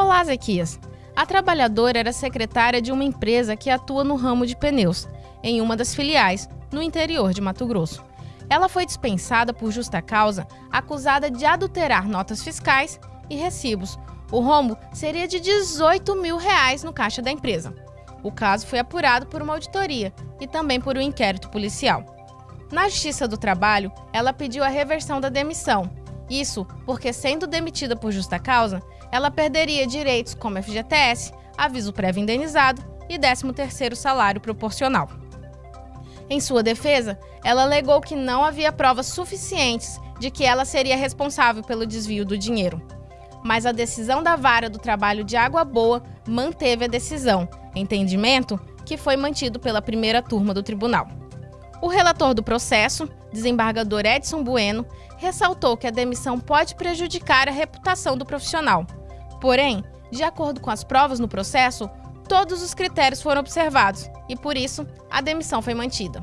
Olá, Zequias. A trabalhadora era secretária de uma empresa que atua no ramo de pneus, em uma das filiais, no interior de Mato Grosso. Ela foi dispensada por justa causa, acusada de adulterar notas fiscais e recibos. O rombo seria de 18 mil reais no caixa da empresa. O caso foi apurado por uma auditoria e também por um inquérito policial. Na Justiça do Trabalho, ela pediu a reversão da demissão. Isso porque, sendo demitida por justa causa, ela perderia direitos como FGTS, aviso prévio indenizado e 13º salário proporcional. Em sua defesa, ela alegou que não havia provas suficientes de que ela seria responsável pelo desvio do dinheiro. Mas a decisão da Vara do Trabalho de Água Boa manteve a decisão, entendimento que foi mantido pela primeira turma do tribunal. O relator do processo, desembargador Edson Bueno, ressaltou que a demissão pode prejudicar a reputação do profissional. Porém, de acordo com as provas no processo, todos os critérios foram observados e, por isso, a demissão foi mantida.